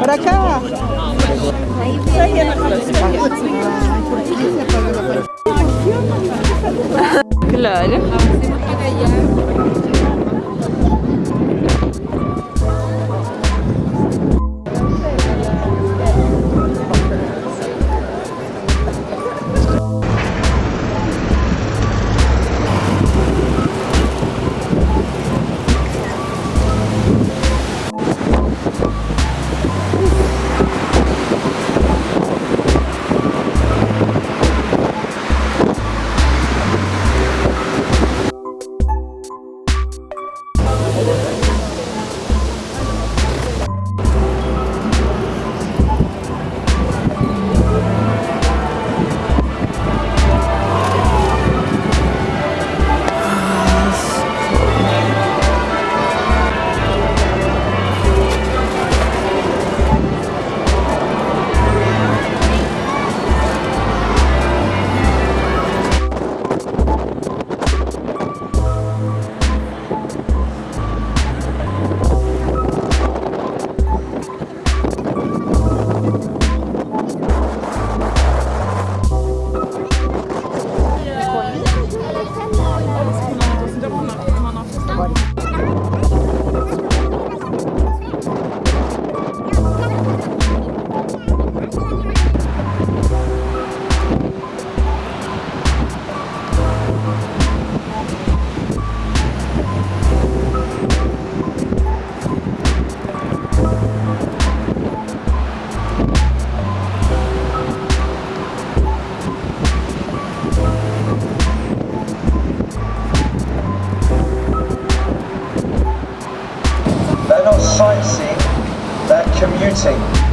Para cá. Claro. They're not sightseeing, they're commuting.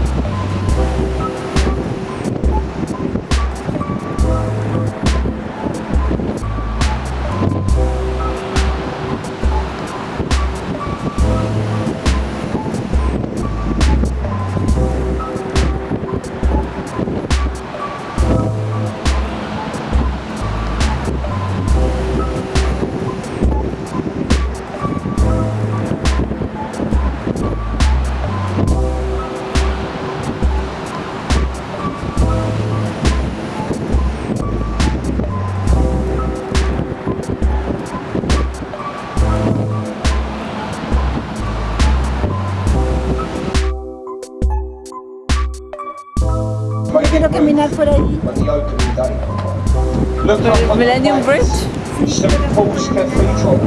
On the Millennium. Bridge. St Paul's Cathedral.